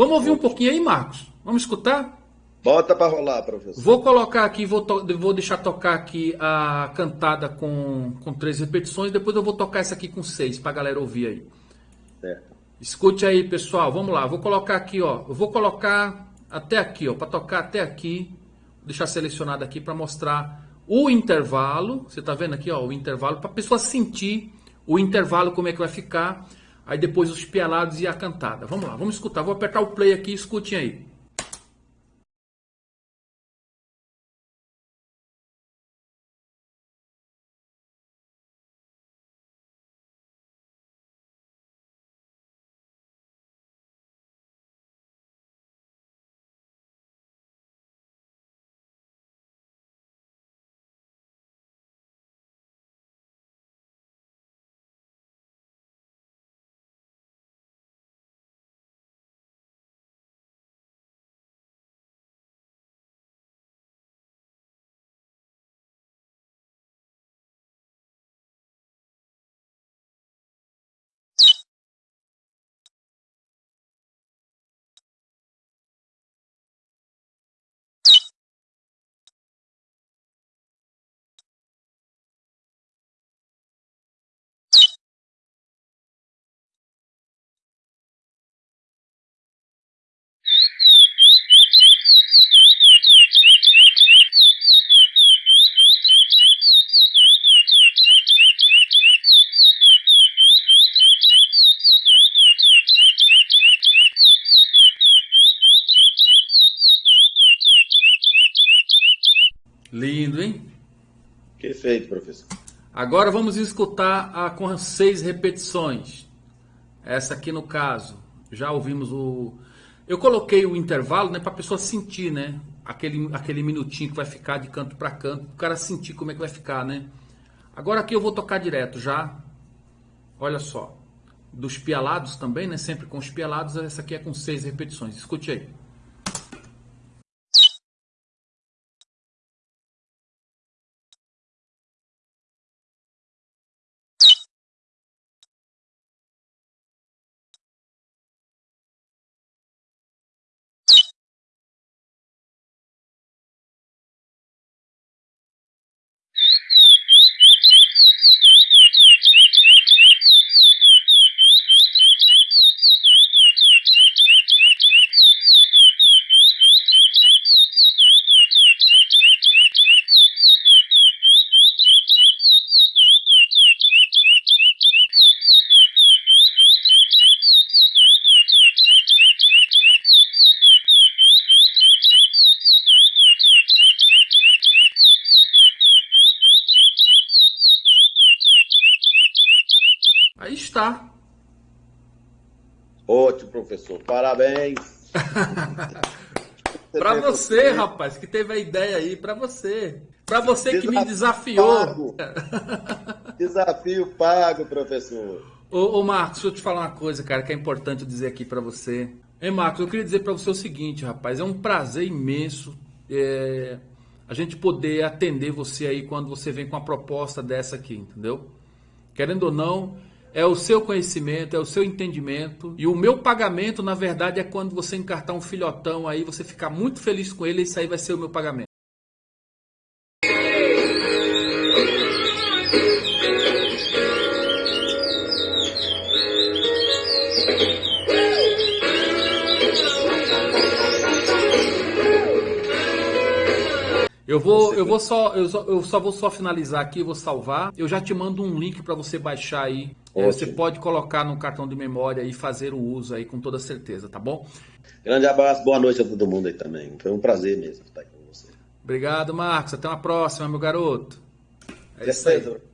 Vamos ouvir um pouquinho aí, Marcos? Vamos escutar? Bota para rolar, professor. Vou colocar aqui, vou, vou deixar tocar aqui a cantada com, com três repetições, depois eu vou tocar essa aqui com seis, para a galera ouvir aí. Certo. Escute aí, pessoal, vamos lá. Vou colocar aqui, ó. Eu vou colocar até aqui, ó, para tocar até aqui. Vou deixar selecionado aqui para mostrar o intervalo. Você tá vendo aqui, ó, o intervalo para a pessoa sentir o intervalo como é que vai ficar. Aí depois os pialados e a cantada. Vamos lá, vamos escutar. Vou apertar o play aqui, escutem aí. Lindo, hein? Perfeito, professor. Agora vamos escutar a com seis repetições. Essa aqui no caso, já ouvimos o. Eu coloquei o intervalo, né, para a pessoa sentir, né, aquele aquele minutinho que vai ficar de canto para canto, o cara sentir como é que vai ficar, né? Agora aqui eu vou tocar direto já. Olha só, dos pialados também, né, sempre com os pialados. Essa aqui é com seis repetições. Escute aí. Aí está. Ótimo, professor. Parabéns. para você, rapaz, que teve a ideia aí, para você. Para você Desafio que me desafiou. Pago. Desafio pago, professor. Ô, ô, Marcos, deixa eu te falar uma coisa, cara, que é importante dizer aqui para você. Ei, Marcos, eu queria dizer para você o seguinte, rapaz, é um prazer imenso é, a gente poder atender você aí quando você vem com uma proposta dessa aqui, entendeu? Querendo ou não, é o seu conhecimento, é o seu entendimento. E o meu pagamento, na verdade, é quando você encartar um filhotão aí, você ficar muito feliz com ele, isso aí vai ser o meu pagamento. Eu vou, eu vou só, eu só, eu só vou só finalizar aqui, vou salvar. Eu já te mando um link para você baixar aí. É, você pode colocar no cartão de memória e fazer o uso aí com toda certeza, tá bom? Grande abraço, boa noite a todo mundo aí também. Foi um prazer mesmo estar aqui com você. Obrigado, Marcos. Até uma próxima, meu garoto. É isso aí.